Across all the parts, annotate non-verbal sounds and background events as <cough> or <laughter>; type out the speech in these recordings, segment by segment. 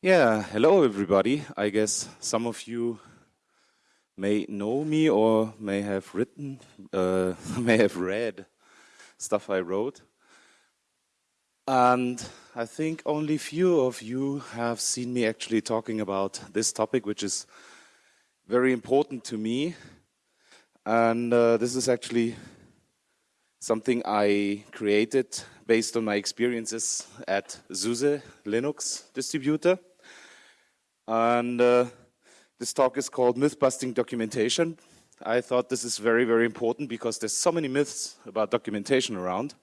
Yeah, hello everybody. I guess some of you may know me or may have written, uh, <laughs> may have read stuff I wrote. And I think only few of you have seen me actually talking about this topic, which is very important to me. And uh, this is actually something I created based on my experiences at SUSE Linux distributor. And uh, this talk is called Myth Busting Documentation. I thought this is very, very important because there's so many myths about documentation around.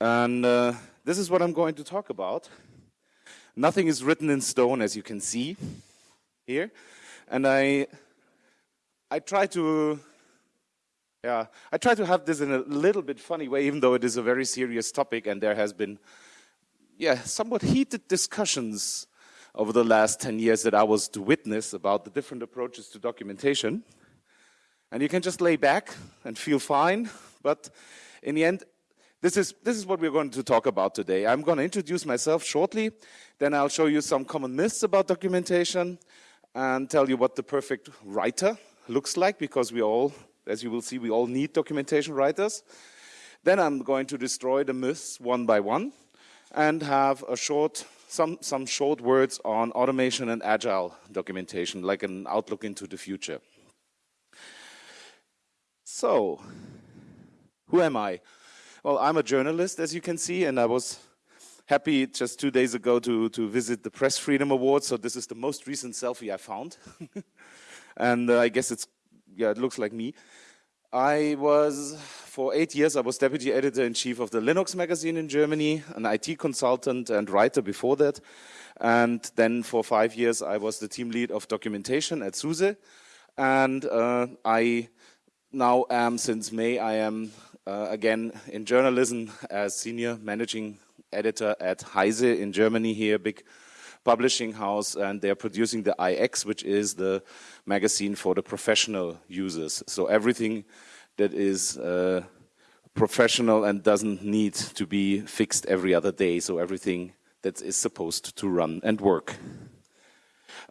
And uh, this is what I'm going to talk about. Nothing is written in stone, as you can see here. And I, I try to yeah, I try to have this in a little bit funny way, even though it is a very serious topic and there has been, yeah, somewhat heated discussions over the last 10 years that I was to witness about the different approaches to documentation. And you can just lay back and feel fine, but in the end, this is, this is what we're going to talk about today. I'm going to introduce myself shortly, then I'll show you some common myths about documentation and tell you what the perfect writer looks like, because we all as you will see, we all need documentation writers. Then I'm going to destroy the myths one by one and have a short, some, some short words on automation and agile documentation, like an outlook into the future. So, who am I? Well, I'm a journalist, as you can see, and I was happy just two days ago to, to visit the Press Freedom Awards. So this is the most recent selfie I found. <laughs> and uh, I guess it's yeah, it looks like me. I was, for eight years, I was deputy editor-in-chief of the Linux magazine in Germany, an IT consultant and writer before that. And then for five years, I was the team lead of documentation at SUSE. And uh, I now am, since May, I am uh, again in journalism as senior managing editor at Heise in Germany here, big publishing house, and they're producing the iX, which is the magazine for the professional users. So everything that is uh, professional and doesn't need to be fixed every other day. So everything that is supposed to run and work.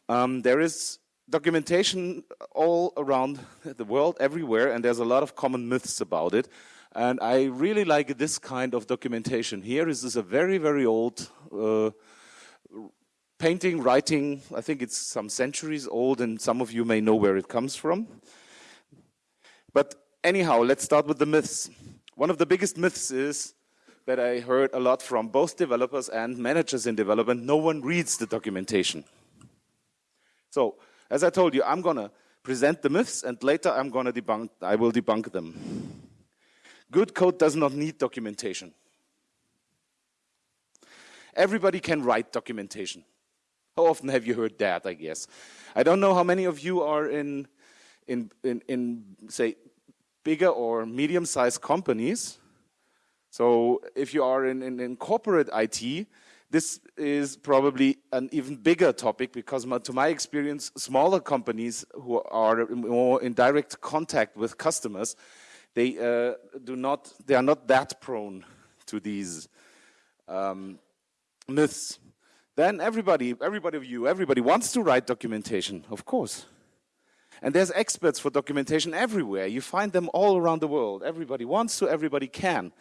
Um, there is documentation all around the world, everywhere, and there's a lot of common myths about it. And I really like this kind of documentation. Here is this a very, very old uh, painting, writing, I think it's some centuries old and some of you may know where it comes from. But anyhow, let's start with the myths. One of the biggest myths is that I heard a lot from both developers and managers in development, no one reads the documentation. So, as I told you, I'm gonna present the myths and later I'm gonna debunk, I will debunk them. Good code does not need documentation. Everybody can write documentation. How often have you heard that, I guess? I don't know how many of you are in, in, in, in say, bigger or medium-sized companies. So if you are in, in, in, corporate IT, this is probably an even bigger topic because my, to my experience, smaller companies who are more in direct contact with customers, they uh, do not, they are not that prone to these um, myths. Then everybody, everybody of you, everybody wants to write documentation, of course. And there's experts for documentation everywhere. You find them all around the world. Everybody wants to, everybody can.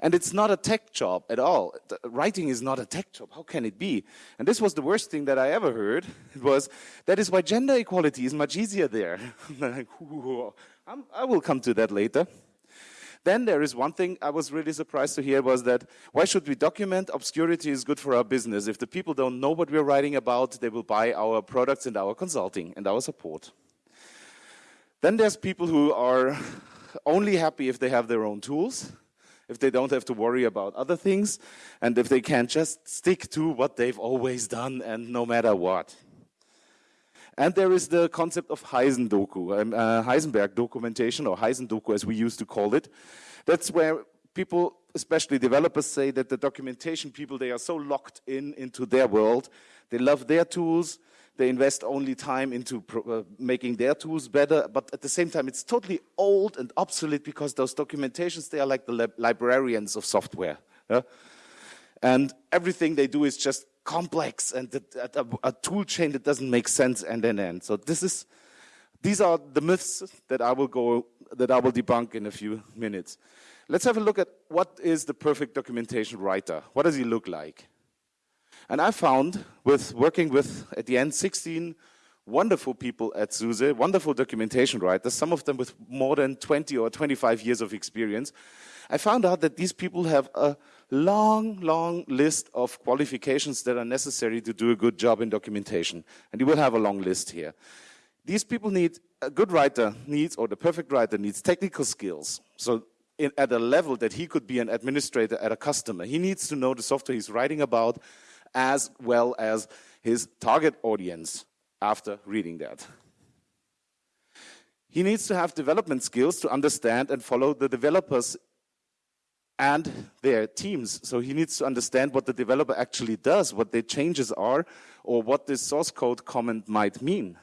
And it's not a tech job at all. Writing is not a tech job. How can it be? And this was the worst thing that I ever heard. <laughs> It was, that is why gender equality is much easier there. <laughs> I will come to that later. Then there is one thing I was really surprised to hear was that why should we document? Obscurity is good for our business. If the people don't know what we're writing about, they will buy our products and our consulting and our support. Then there's people who are only happy if they have their own tools, if they don't have to worry about other things, and if they can just stick to what they've always done and no matter what. And there is the concept of Heisendoku, um, uh, Heisenberg documentation, or Heisendoku as we used to call it. That's where people, especially developers, say that the documentation people, they are so locked in into their world. They love their tools. They invest only time into uh, making their tools better. But at the same time, it's totally old and obsolete because those documentations, they are like the librarians of software. Yeah? And everything they do is just complex and a, a tool chain that doesn't make sense end and end. So this is, these are the myths that I will go, that I will debunk in a few minutes. Let's have a look at what is the perfect documentation writer? What does he look like? And I found with working with, at the end, 16 wonderful people at SUSE, wonderful documentation writers, some of them with more than 20 or 25 years of experience. I found out that these people have a long, long list of qualifications that are necessary to do a good job in documentation. And you will have a long list here. These people need, a good writer needs, or the perfect writer needs technical skills. So in, at a level that he could be an administrator at a customer, he needs to know the software he's writing about as well as his target audience after reading that. He needs to have development skills to understand and follow the developers and their teams. So he needs to understand what the developer actually does, what the changes are, or what this source code comment might mean.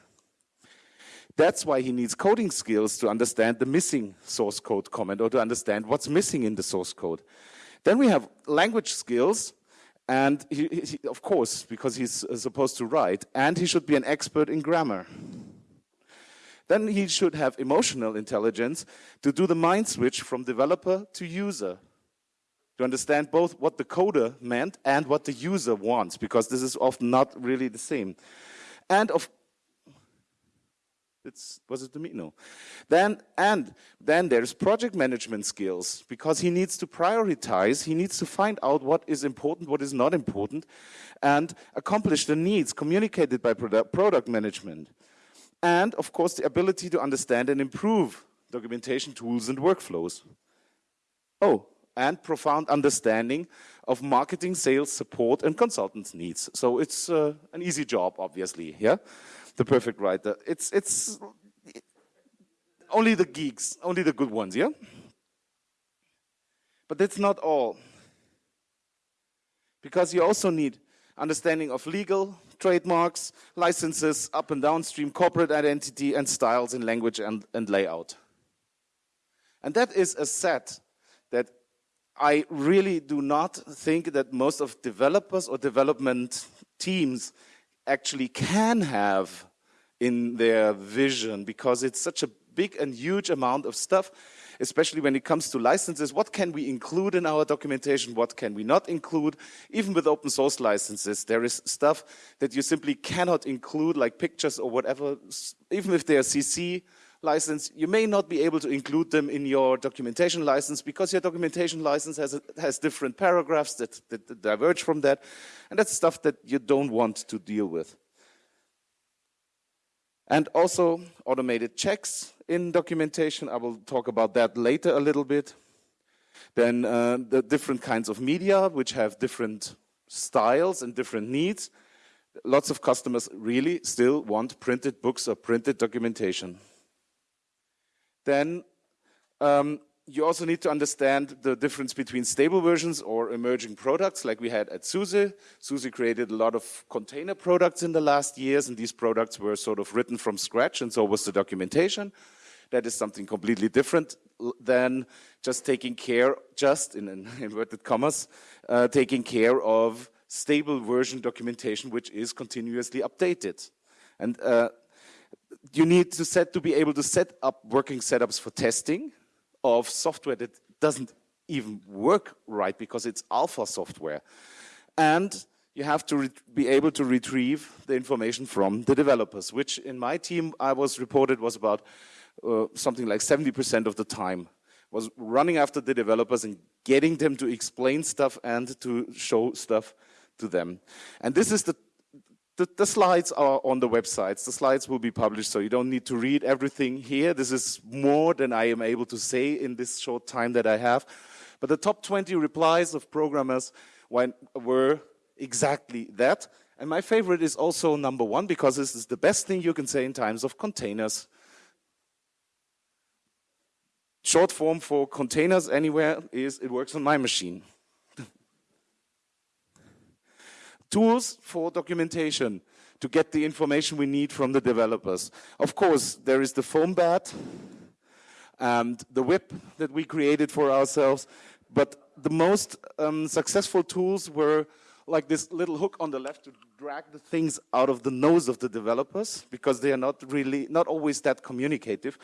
That's why he needs coding skills to understand the missing source code comment or to understand what's missing in the source code. Then we have language skills, and he, he, of course, because he's uh, supposed to write, and he should be an expert in grammar. Then he should have emotional intelligence to do the mind switch from developer to user, to understand both what the coder meant and what the user wants, because this is often not really the same. And of it's, was it me? No. Then, and then there's project management skills because he needs to prioritize. He needs to find out what is important, what is not important, and accomplish the needs communicated by product, product management. And of course, the ability to understand and improve documentation tools and workflows. Oh, and profound understanding of marketing, sales, support, and consultants' needs. So it's uh, an easy job, obviously. Yeah the perfect writer. It's, it's only the geeks, only the good ones, yeah? But that's not all. Because you also need understanding of legal, trademarks, licenses, up and downstream corporate identity, and styles in language and, and layout. And that is a set I really do not think that most of developers or development teams actually can have in their vision because it's such a big and huge amount of stuff, especially when it comes to licenses. What can we include in our documentation? What can we not include? Even with open source licenses, there is stuff that you simply cannot include, like pictures or whatever. Even if they are CC license, you may not be able to include them in your documentation license because your documentation license has, a, has different paragraphs that, that diverge from that. And that's stuff that you don't want to deal with. And also automated checks in documentation. I will talk about that later a little bit. Then uh, the different kinds of media, which have different styles and different needs. Lots of customers really still want printed books or printed documentation. Then um, you also need to understand the difference between stable versions or emerging products like we had at SUSE. SUSE created a lot of container products in the last years and these products were sort of written from scratch and so was the documentation. That is something completely different than just taking care, just in <laughs> inverted commas, uh, taking care of stable version documentation which is continuously updated. And uh, you need to set to be able to set up working setups for testing of software that doesn't even work right because it's alpha software. And you have to be able to retrieve the information from the developers, which in my team I was reported was about uh, something like 70% of the time was running after the developers and getting them to explain stuff and to show stuff to them. And this is the the, the, slides are on the websites. The slides will be published, so you don't need to read everything here. This is more than I am able to say in this short time that I have. But the top 20 replies of programmers were exactly that. And my favorite is also number one, because this is the best thing you can say in times of containers. Short form for containers anywhere is it works on my machine. Tools for documentation to get the information we need from the developers. Of course, there is the foam bat and the whip that we created for ourselves, but the most um, successful tools were like this little hook on the left to drag the things out of the nose of the developers because they are not really, not always that communicative.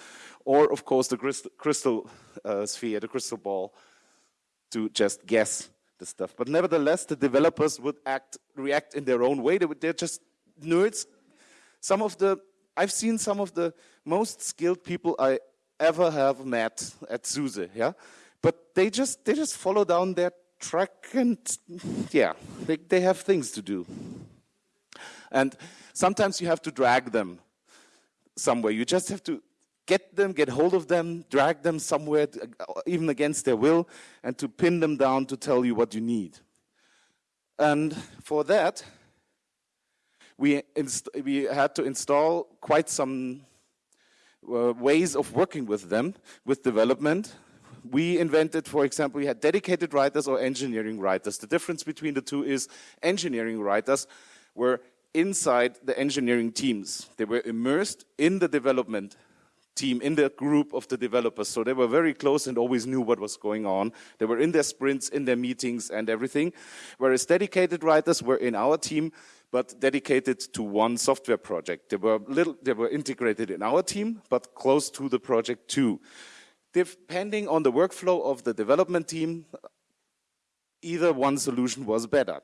Or of course the crystal, crystal uh, sphere, the crystal ball to just guess the stuff. But nevertheless, the developers would act, react in their own way. They would, they're just nerds. Some of the, I've seen some of the most skilled people I ever have met at SUSE, yeah? But they just, they just follow down their track and yeah, they, they have things to do. And sometimes you have to drag them somewhere. You just have to get them, get hold of them, drag them somewhere, even against their will, and to pin them down to tell you what you need. And for that, we, we had to install quite some uh, ways of working with them, with development. We invented, for example, we had dedicated writers or engineering writers. The difference between the two is engineering writers were inside the engineering teams. They were immersed in the development team, in the group of the developers. So they were very close and always knew what was going on. They were in their sprints, in their meetings and everything. Whereas dedicated writers were in our team, but dedicated to one software project. They were little, they were integrated in our team, but close to the project too. Depending on the workflow of the development team, either one solution was better.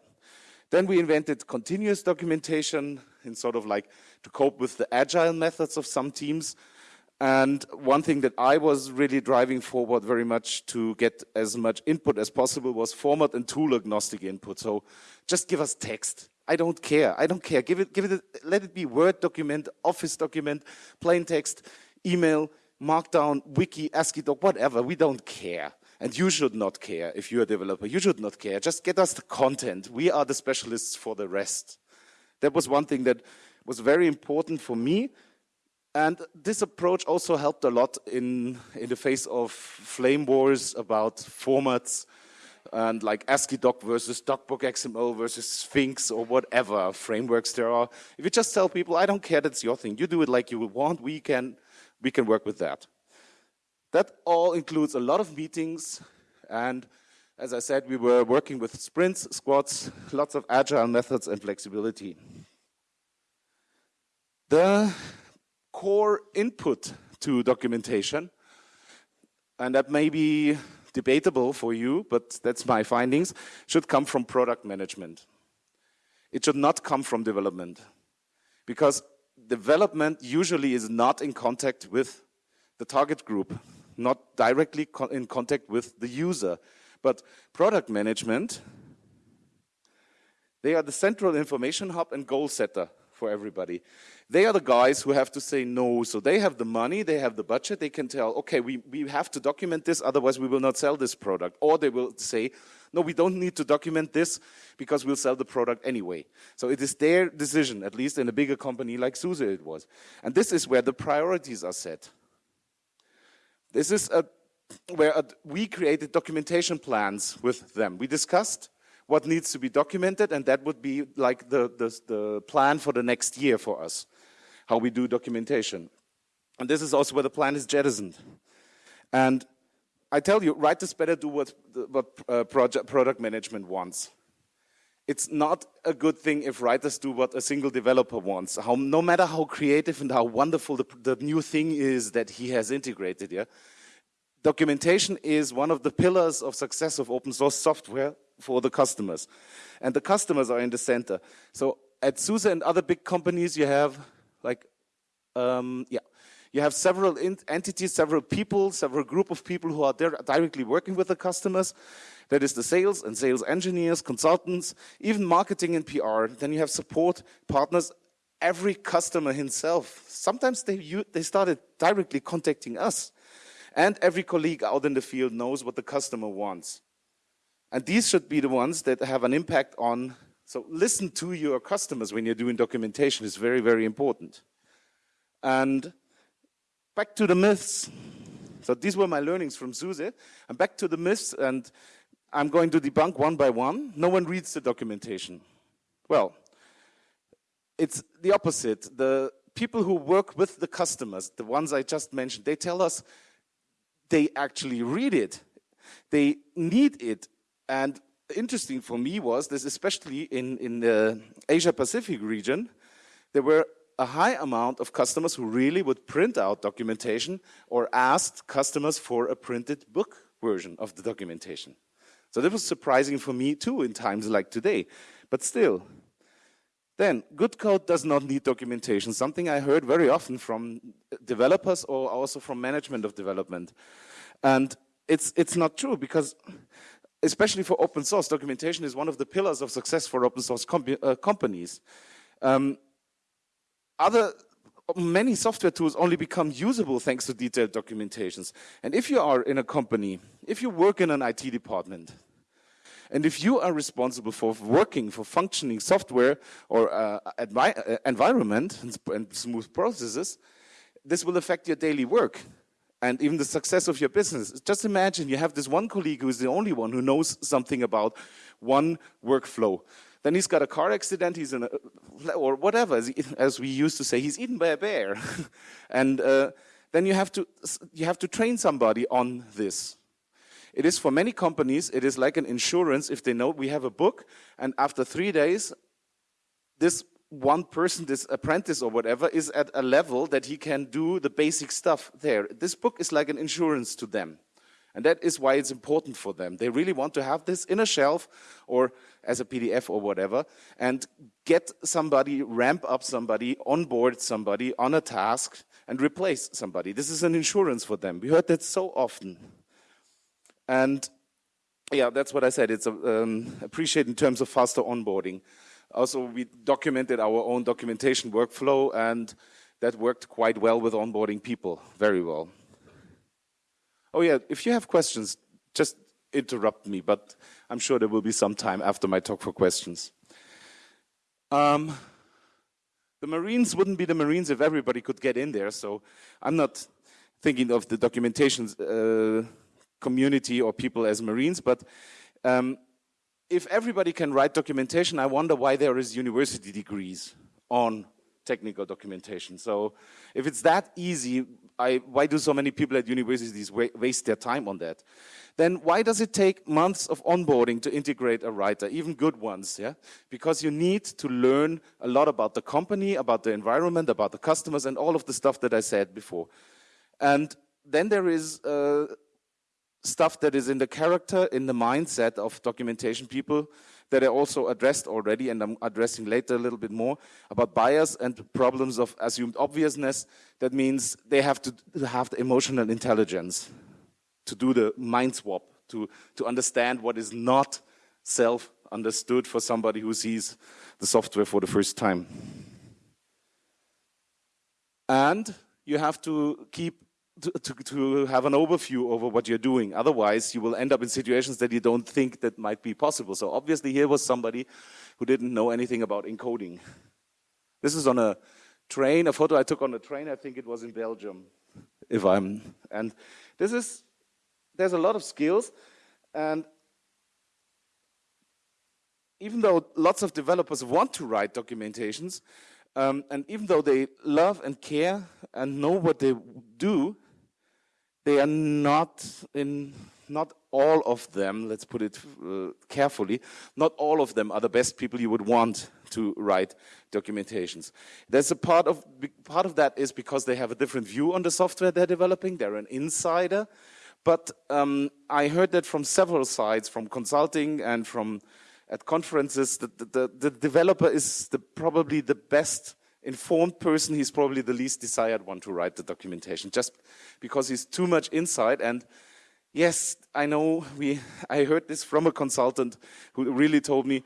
Then we invented continuous documentation in sort of like to cope with the agile methods of some teams. And one thing that I was really driving forward very much to get as much input as possible was format and tool agnostic input. So just give us text. I don't care. I don't care. Give it, give it, let it be Word document, Office document, plain text, email, Markdown, Wiki, ASCII doc, whatever. We don't care. And you should not care if you're a developer. You should not care. Just get us the content. We are the specialists for the rest. That was one thing that was very important for me. And this approach also helped a lot in, in the face of flame wars about formats and like ASCII doc versus DocBook XML versus Sphinx or whatever frameworks there are. If you just tell people, I don't care, that's your thing. You do it like you want. We can, we can work with that. That all includes a lot of meetings and as I said, we were working with sprints, squads, lots of agile methods and flexibility. The core input to documentation, and that may be debatable for you, but that's my findings, should come from product management. It should not come from development. Because development usually is not in contact with the target group not directly in contact with the user. But product management, they are the central information hub and goal setter for everybody. They are the guys who have to say no. So they have the money, they have the budget, they can tell, okay, we, we have to document this, otherwise we will not sell this product. Or they will say, no, we don't need to document this because we'll sell the product anyway. So it is their decision, at least in a bigger company like SUSE it was. And this is where the priorities are set. This is a, where a, we created documentation plans with them. We discussed what needs to be documented, and that would be like the, the, the plan for the next year for us, how we do documentation. And this is also where the plan is jettisoned. And I tell you, writers better do what, what uh, project, product management wants. It's not a good thing if writers do what a single developer wants. How, no matter how creative and how wonderful the, the new thing is that he has integrated, yeah? Documentation is one of the pillars of success of open source software for the customers. And the customers are in the center. So at SUSE and other big companies, you have like, um, yeah, you have several entities, several people, several group of people who are there directly working with the customers. That is the sales and sales engineers, consultants, even marketing and PR. Then you have support partners, every customer himself. Sometimes they, they started directly contacting us. And every colleague out in the field knows what the customer wants. And these should be the ones that have an impact on, so listen to your customers when you're doing documentation is very, very important. And back to the myths. So these were my learnings from SUSE. And back to the myths, and I'm going to debunk one by one. No one reads the documentation. Well, it's the opposite. The people who work with the customers, the ones I just mentioned, they tell us they actually read it. They need it. And interesting for me was this, especially in, in the Asia Pacific region, there were a high amount of customers who really would print out documentation or asked customers for a printed book version of the documentation. So that was surprising for me too in times like today. But still, then good code does not need documentation, something I heard very often from developers or also from management of development. And it's, it's not true because especially for open source, documentation is one of the pillars of success for open source uh, companies. Um, other many software tools only become usable thanks to detailed documentations. And if you are in a company, if you work in an IT department, and if you are responsible for working for functioning software or uh, uh environment and, and smooth processes, this will affect your daily work and even the success of your business. Just imagine you have this one colleague who is the only one who knows something about one workflow. Then he's got a car accident, he's in a, or whatever, as, we used to say, he's eaten by a bear. <laughs> and uh, then you have, to, you have to train somebody on this. It is for many companies, it is like an insurance if they know we have a book and after three days, this one person, this apprentice or whatever, is at a level that he can do the basic stuff there. This book is like an insurance to them. And that is why it's important for them. They really want to have this in a shelf or as a PDF or whatever and get somebody, ramp up somebody, onboard somebody on a task and replace somebody. This is an insurance for them. We heard that so often. And yeah, that's what I said. It's um, appreciated in terms of faster onboarding. Also, we documented our own documentation workflow and that worked quite well with onboarding people, very well. Oh yeah, if you have questions, just interrupt me, but I'm sure there will be some time after my talk for questions. Um, the Marines wouldn't be the Marines if everybody could get in there, so I'm not thinking of the documentation uh, community or people as Marines, but um, if everybody can write documentation, I wonder why there is university degrees on technical documentation. So if it's that easy, I, why do so many people at universities waste their time on that? Then why does it take months of onboarding to integrate a writer, even good ones? Yeah, Because you need to learn a lot about the company, about the environment, about the customers, and all of the stuff that I said before. And then there is uh, stuff that is in the character, in the mindset of documentation people that I also addressed already, and I'm addressing later a little bit more, about bias and problems of assumed obviousness. That means they have to have the emotional intelligence to do the mind swap, to, to understand what is not self-understood for somebody who sees the software for the first time. And you have to keep to, to, have an overview over what you're doing. Otherwise, you will end up in situations that you don't think that might be possible. So obviously here was somebody who didn't know anything about encoding. This is on a train, a photo I took on a train, I think it was in Belgium, if I'm, and this is, there's a lot of skills, and even though lots of developers want to write documentations, um, and even though they love and care and know what they do, they are not in not all of them, let's put it uh, carefully, not all of them are the best people you would want to write documentations. There's a part of, part of that is because they have a different view on the software they're developing, they're an insider, but um, I heard that from several sides, from consulting and from at conferences, that the, the, the developer is the, probably the best informed person, he's probably the least desired one to write the documentation, just because he's too much inside. And yes, I know we, I heard this from a consultant who really told me,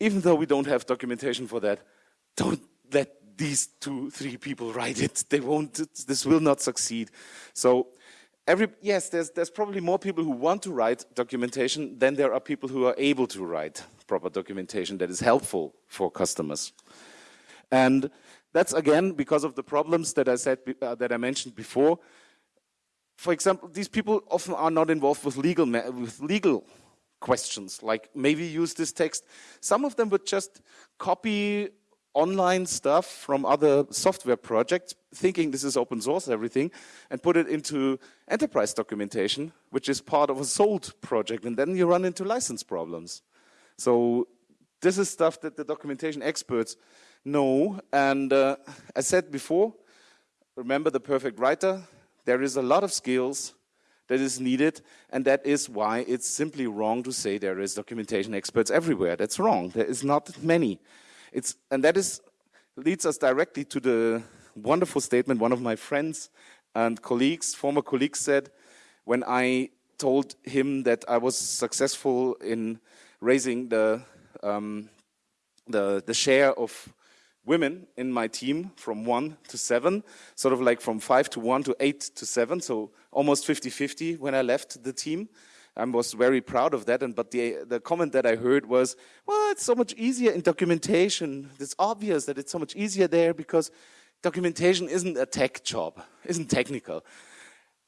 even though we don't have documentation for that, don't let these two, three people write it. They won't, this will not succeed. So every, yes, there's, there's probably more people who want to write documentation than there are people who are able to write proper documentation that is helpful for customers. And that's again because of the problems that I said uh, that I mentioned before. For example, these people often are not involved with legal with legal questions, like maybe use this text. Some of them would just copy online stuff from other software projects, thinking this is open source, everything, and put it into enterprise documentation, which is part of a sold project, and then you run into license problems. So this is stuff that the documentation experts know, and uh, I said before, remember the perfect writer, there is a lot of skills that is needed, and that is why it's simply wrong to say there is documentation experts everywhere. That's wrong. There is not many. It's, and that is, leads us directly to the wonderful statement one of my friends and colleagues, former colleagues said, when I told him that I was successful in raising the, um, the, the share of women in my team from one to seven, sort of like from five to one to eight to seven, so almost 50-50 when I left the team. I was very proud of that. And but the the comment that I heard was, well, it's so much easier in documentation. It's obvious that it's so much easier there because documentation isn't a tech job, isn't technical.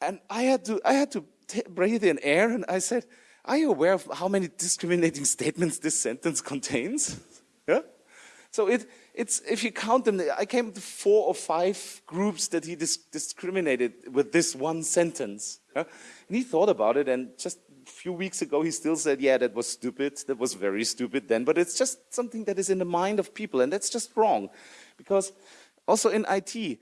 And I had to I had to breathe in air, and I said, "Are you aware of how many discriminating statements this sentence contains?" <laughs> yeah. So it it's if you count them, I came to four or five groups that he dis discriminated with this one sentence. And he thought about it, and just a few weeks ago, he still said, yeah, that was stupid. That was very stupid then. But it's just something that is in the mind of people, and that's just wrong. Because also in IT,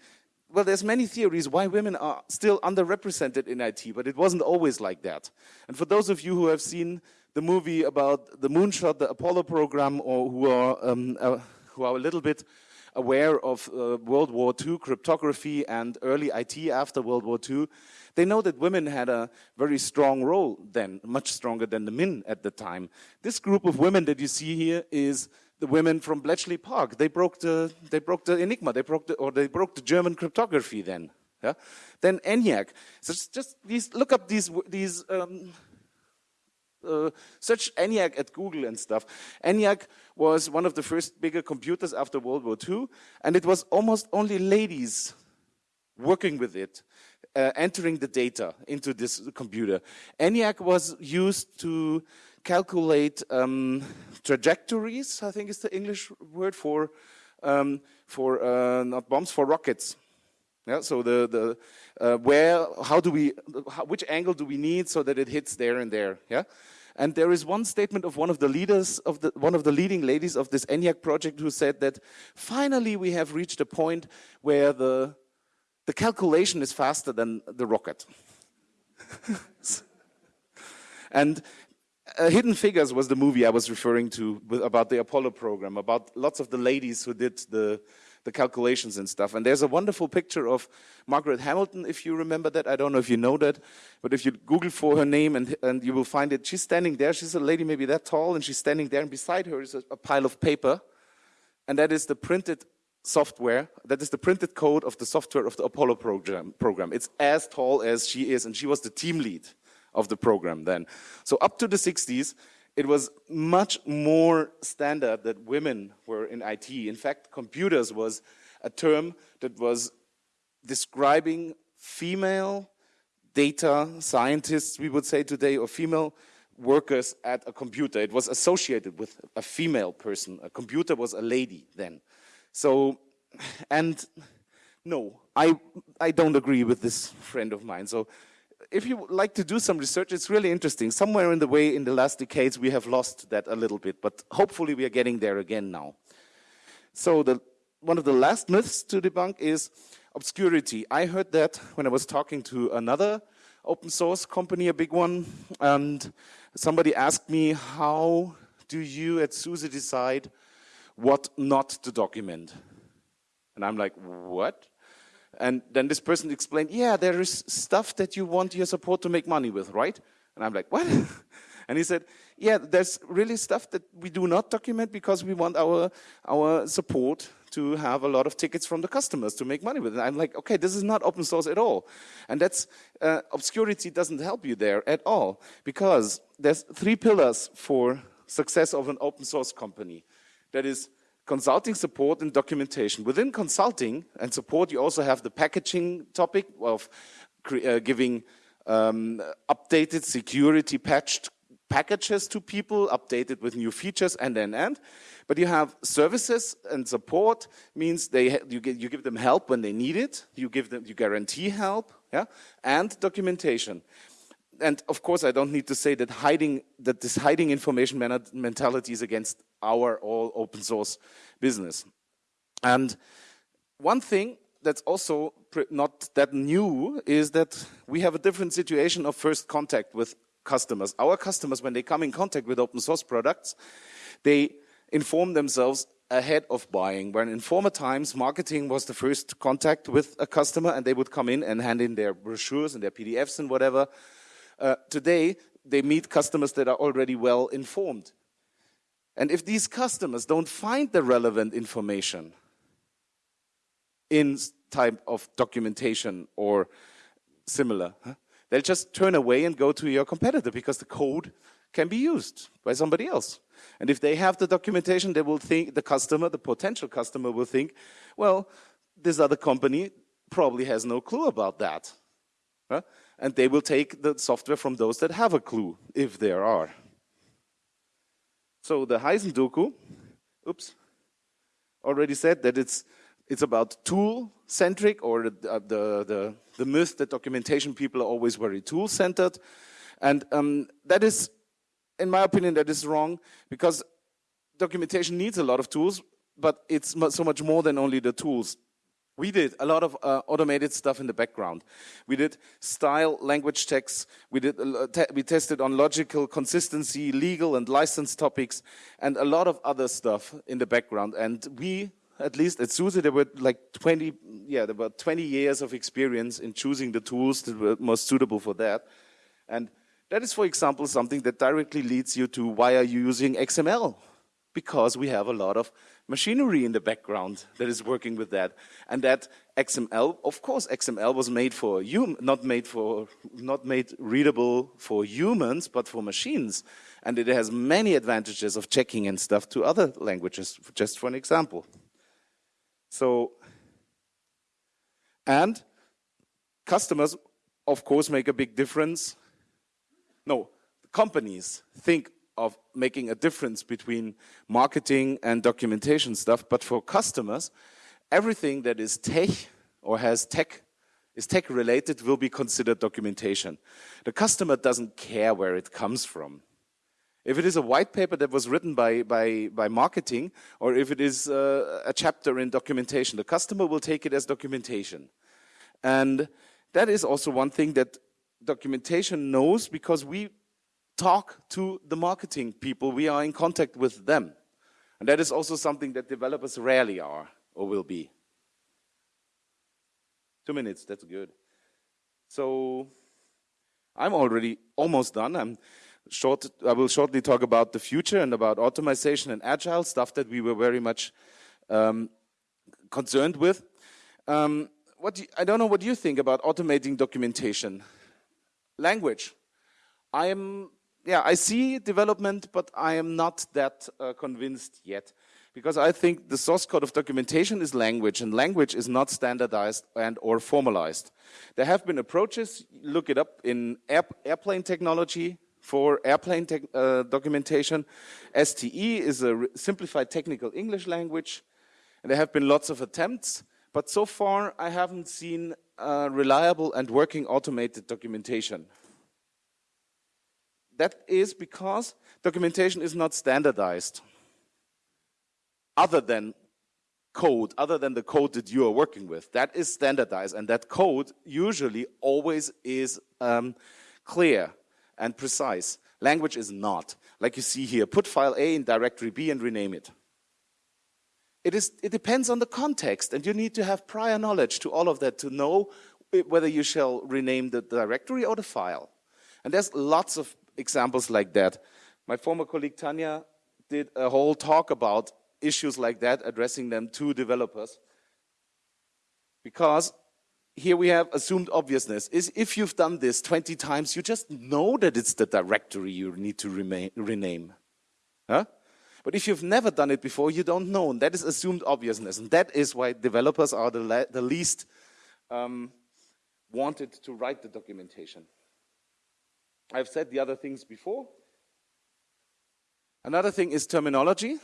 well, there's many theories why women are still underrepresented in IT, but it wasn't always like that. And for those of you who have seen the movie about the moonshot, the Apollo program, or who are, um, uh, who are a little bit aware of uh, World War II cryptography and early IT after World War II, they know that women had a very strong role then, much stronger than the men at the time. This group of women that you see here is the women from Bletchley Park. They broke the, they broke the Enigma, they broke the, or they broke the German cryptography then. Yeah? Then ENIAC. So just these, look up these, these um, uh, search ENIAC at Google and stuff. ENIAC was one of the first bigger computers after World War II, and it was almost only ladies working with it, uh, entering the data into this computer. ENIAC was used to calculate um, trajectories, I think is the English word for, um, for uh, not bombs, for rockets. Yeah, so the, the uh, where, how do we, how, which angle do we need so that it hits there and there, yeah? And there is one statement of one of the leaders, of the, one of the leading ladies of this ENIAC project who said that finally we have reached a point where the, the calculation is faster than the rocket. <laughs> and uh, Hidden Figures was the movie I was referring to with, about the Apollo program, about lots of the ladies who did the, the calculations and stuff. And there's a wonderful picture of Margaret Hamilton, if you remember that. I don't know if you know that, but if you Google for her name and, and you will find it, she's standing there. She's a lady maybe that tall, and she's standing there, and beside her is a, a pile of paper. And that is the printed software, that is the printed code of the software of the Apollo program. program. It's as tall as she is, and she was the team lead of the program then. So up to the 60s, it was much more standard that women were in IT. In fact, computers was a term that was describing female data scientists, we would say today, or female workers at a computer. It was associated with a female person. A computer was a lady then. So, and no, I, I don't agree with this friend of mine. So if you like to do some research, it's really interesting. Somewhere in the way, in the last decades, we have lost that a little bit, but hopefully we are getting there again now. So the, one of the last myths to debunk is obscurity. I heard that when I was talking to another open source company, a big one, and somebody asked me, how do you at SUSE decide what not to document? And I'm like, what? And then this person explained, yeah, there is stuff that you want your support to make money with, right? And I'm like, what? <laughs> and he said, yeah, there's really stuff that we do not document because we want our, our support to have a lot of tickets from the customers to make money with it. I'm like, okay, this is not open source at all. And that's, uh, obscurity doesn't help you there at all because there's three pillars for success of an open source company. That is consulting support and documentation. Within consulting and support, you also have the packaging topic of uh, giving um, updated security patched packages to people, updated with new features, and and and. But you have services and support means they you get, you give them help when they need it. You give them you guarantee help, yeah, and documentation. And of course, I don't need to say that hiding that this hiding information mentality is against our all open source business. And one thing that's also not that new is that we have a different situation of first contact with customers. Our customers, when they come in contact with open source products, they inform themselves ahead of buying. When in former times, marketing was the first contact with a customer and they would come in and hand in their brochures and their PDFs and whatever. Uh, today, they meet customers that are already well informed. And if these customers don't find the relevant information in type of documentation or similar, they'll just turn away and go to your competitor because the code can be used by somebody else. And if they have the documentation, they will think, the customer, the potential customer will think, well, this other company probably has no clue about that. Huh? And they will take the software from those that have a clue, if there are. So the Heisendoku, oops, already said that it's it's about tool-centric or the, uh, the, the, the, myth that documentation people are always very tool-centered. And um, that is, in my opinion, that is wrong because documentation needs a lot of tools, but it's so much more than only the tools. We did a lot of uh, automated stuff in the background. We did style, language checks. We did uh, te we tested on logical consistency, legal and license topics, and a lot of other stuff in the background. And we at least at SUSE, there were like 20, yeah, there were 20 years of experience in choosing the tools that were most suitable for that. And that is, for example, something that directly leads you to why are you using XML? Because we have a lot of machinery in the background that is working with that. And that XML, of course, XML was made for you, not made for, not made readable for humans, but for machines. And it has many advantages of checking and stuff to other languages, just for an example. So, and customers, of course, make a big difference. No, companies think of making a difference between marketing and documentation stuff, but for customers, everything that is tech or has tech is tech related will be considered documentation. The customer doesn't care where it comes from. If it is a white paper that was written by, by, by marketing, or if it is uh, a chapter in documentation, the customer will take it as documentation. And that is also one thing that documentation knows because we talk to the marketing people, we are in contact with them. And that is also something that developers rarely are or will be. Two minutes, that's good. So I'm already almost done. I'm short, I will shortly talk about the future and about automation and agile stuff that we were very much um, concerned with. Um, what do you, I don't know what you think about automating documentation. Language. I am, yeah, I see development, but I am not that uh, convinced yet. Because I think the source code of documentation is language, and language is not standardized and or formalized. There have been approaches, look it up in air, airplane technology, for airplane uh, documentation. STE is a simplified technical English language, and there have been lots of attempts, but so far I haven't seen uh, reliable and working automated documentation. That is because documentation is not standardized other than code, other than the code that you are working with. That is standardized, and that code usually always is um, clear and precise. Language is not. Like you see here, put file A in directory B and rename it. It, is, it depends on the context, and you need to have prior knowledge to all of that to know whether you shall rename the directory or the file. And there's lots of examples like that. My former colleague Tanya did a whole talk about issues like that, addressing them to developers. Because here we have assumed obviousness. Is if you've done this 20 times, you just know that it's the directory you need to remain, rename. Huh? But if you've never done it before, you don't know. And that is assumed obviousness. And that is why developers are the, the least um, wanted to write the documentation. I've said the other things before. Another thing is terminology.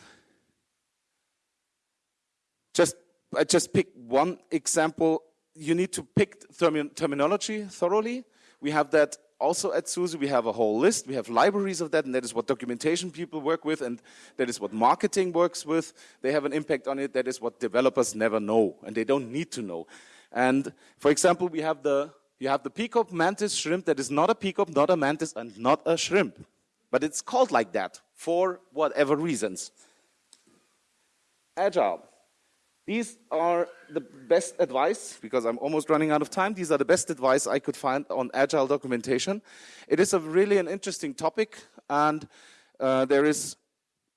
Just I just pick one example. You need to pick termi terminology thoroughly. We have that also at SUSE. We have a whole list. We have libraries of that, and that is what documentation people work with, and that is what marketing works with. They have an impact on it. That is what developers never know, and they don't need to know. And for example, we have the you have the peacock mantis shrimp that is not a peacock, not a mantis, and not a shrimp. But it's called like that for whatever reasons. Agile. These are the best advice, because I'm almost running out of time, these are the best advice I could find on agile documentation. It is a really an interesting topic, and uh, there is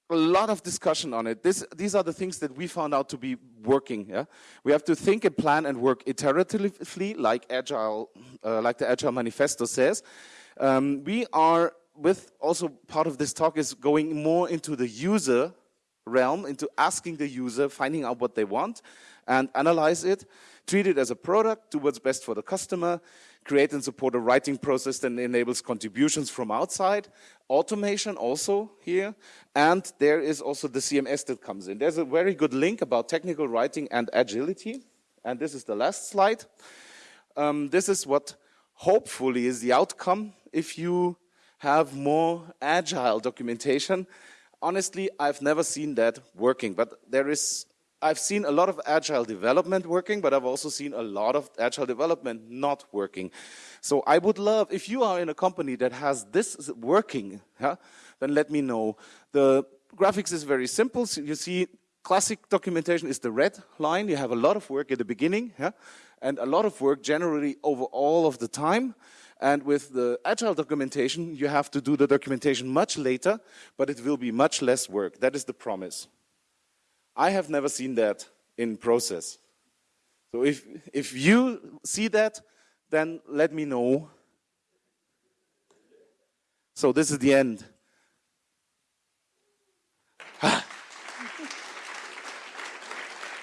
a lot of discussion on it. This, these are the things that we found out to be working. Yeah? We have to think and plan and work iteratively, like agile, uh, like the Agile Manifesto says. Um, we are with also part of this talk is going more into the user realm, into asking the user, finding out what they want, and analyze it, treat it as a product, do what's best for the customer, create and support a writing process that enables contributions from outside, automation also here, and there is also the CMS that comes in. There's a very good link about technical writing and agility, and this is the last slide. Um, this is what hopefully is the outcome if you have more agile documentation. Honestly, I've never seen that working, but there is I've seen a lot of agile development working, but I've also seen a lot of agile development not working. So I would love, if you are in a company that has this working, then let me know. The graphics is very simple. So you see classic documentation is the red line. You have a lot of work at the beginning, and a lot of work generally over all of the time. And with the agile documentation, you have to do the documentation much later, but it will be much less work. That is the promise. I have never seen that in process. So if, if you see that, then let me know. So this is the end.